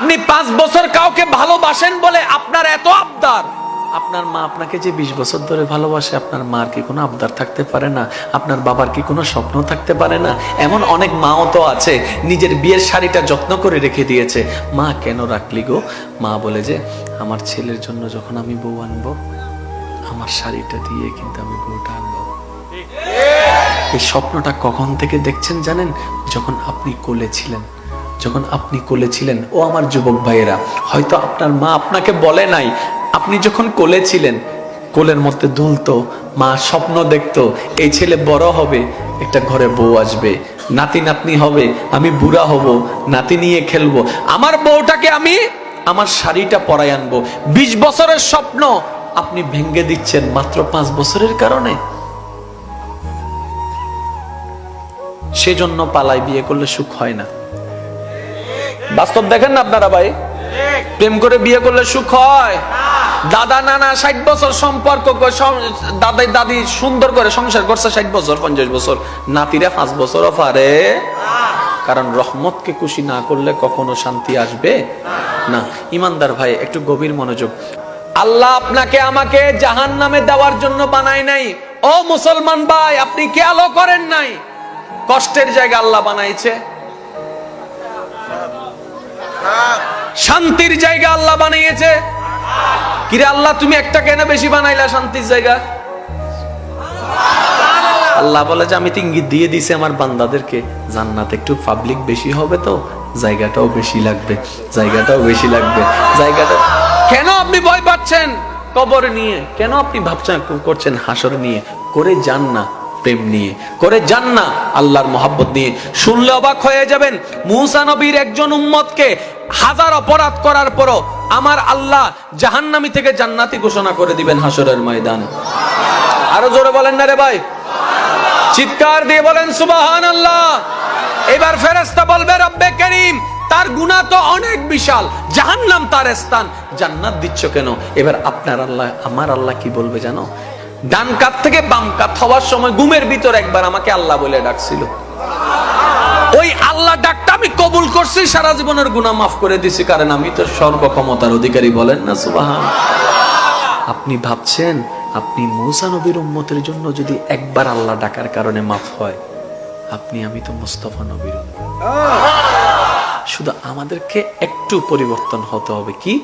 আপনি পাঁচ বছর কাউকে ভালোবাসেন বলে আপনার এত আবদার? আপনার মা আপনাকে যে বিশ বছর ধরে ভালোবাসে, আপনার মার কি কোনো আবদার থাকতে পারে না? আপনার বাবার কি কোনো স্বপ্ন থাকতে পারে না? এমন অনেক মাও তো আছে, নিজের বিয়ের শাড়িটা যত্ন করে রেখে দিয়েছে। মা, কেন রাখলি গো? মা বলে যে, আমার ছেলের জন্য যখন আমি বউ আনব, আমার শাড়িটা দিয়ে কিন্তু আমি বউটা আনব। এই স্বপ্নটা কখন থেকে দেখছেন জানেন? যখন আপনি কোলে ছিলেন। যখন আপনি কোলে ও আমার যুবক ভাইয়েরা, হয়তো আপনার মা আপনাকে বলে নাই, আপনি যখন কোলে কোলের মধ্যে দুলতো, মা স্বপ্ন দেখতো, এই ছেলে বড় হবে, একটা ঘরে বউ আসবে, নাতি নাতনি হবে, আমি বুড়া হব, নাতি নিয়ে খেলব, আমার বউটাকে আমি আমার শাড়িটা পরাই আনব। বিশ বছরের স্বপ্ন আপনি ভেঙ্গে দিচ্ছেন মাত্র পাঁচ বছরের কারণে। সেজন্য পালাই বিয়ে করলে সুখ হয় না। বাস্তব দেখেন না আপনারা ভাই? প্রেম করে বিয়ে করলে সুখ হয়। দাদা, নানা ষাট বছর সম্পর্ক দাদাই দাদি সুন্দর করে সংসার করছে ষাট বছর, পঞ্চাশ বছর। নাতিরা পাঁচ বছরও পারে কারণ রহমতকে খুশি না করলে কখনো শান্তি আসবে না। ইমানদার ভাই, একটু গভীর মনোযোগ। আল্লাহ আপনাকে আমাকে জাহান নামে দেওয়ার জন্য বানায় নাই। ও মুসলমান ভাই, আপনি খেয়ালও করেন নাই। কষ্টের জায়গা আল্লাহ বানাইছে। শান্তির জায়গা আল্লাহ বানিয়েছে। কিরে আল্লাহ, তুমি একটা কেন বেশি বানাইলা শান্তির জায়গা? আল্লাহ বলে যে, আমি তো ইঙ্গিত দিয়ে দিছি আমার বান্দাদেরকে, জান্নাত একটু পাবলিক বেশি হবে তো, জায়গাটাও বেশি লাগবে, জায়গাটাও বেশি লাগবে, জায়গাটা কেন আপনি ভয় পাচ্ছেন? কবর নিয়ে। কেন আপনি ভাবছেন করছেন হাসর নিয়ে? করে যান না। প্রেম নিয়ে, করে যান না আল্লাহর মহাব্বত নিয়ে। শুনলে অবাক হয়ে যাবেন, মুসা নবীর একজন উম্মতকে হাজার অপরাধ করার পরও আমার আল্লাহ জাহান্নামি থেকে জান্নাতি ঘোষণা করে দিবেন হাসরের ময়দান। আরও জোরে বলেন না রে ভাই। চিৎকার দিয়ে বলেন সুবাহান আল্লাহ এবার ফেরেস্তা বলবে, রব্বে করিম, তার গুণা তো অনেক বিশাল। জাহান্নাম তার স্থান। জান্নাত দিচ্ছ কেন? এবার আপনার আল্লাহ, আমার আল্লাহ কি বলবে জানো? ডান কাত থেকে বাম কাত হওয়ার সময় ঘুমের ভিতর একবার আমাকে আল্লাহ বলে ডাকছিল। ওই আল্লাহ ডাকটা আমি কবুল করছি, সারা জীবনের গুনাহ মাফ করে দিছি, কারণ আমি তো সর্বক্ষমতার অধিকারী, বলেন না, সুবাহান। আপনি ভাবছেন, আপনি মৌসা নবীর উম্মতের জন্য যদি একবার আল্লাহ ডাকার কারণে মাফ হয়, আপনি, আমি তো মুস্তফা নবীর। শুধু আমাদেরকে একটু পরিবর্তন হতে হবে, কি?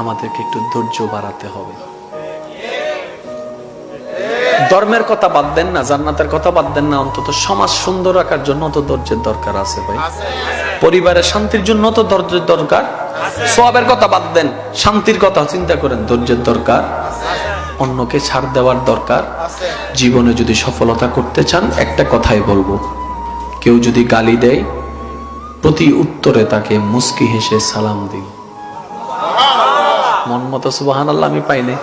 আমাদেরকে একটু ধৈর্য বাড়াতে হবে। ধর্মের কথা বাদ দেন না, জান্নাতের কথা বাদ দেন না, অন্তত সমাজ সুন্দর রাখার জন্য তো ধৈর্যের দরকার আছে ভাই। পরিবারের শান্তির জন্য তো ধৈর্যের দরকার। সবের কথা বাদ দেন, শান্তির কথা চিন্তা করেন, ধৈর্যের দরকার। অন্যকে ছাড় দেওয়ার দরকার। জীবনে যদি সফলতা করতে চান, একটা কথাই বলব। কেউ যদি গালি দেয়, প্রতি উত্তরে তাকে মুস্কি হেসে সালাম দিন। মন মতো সুবাহান আল্লাহ আমি পাইনি।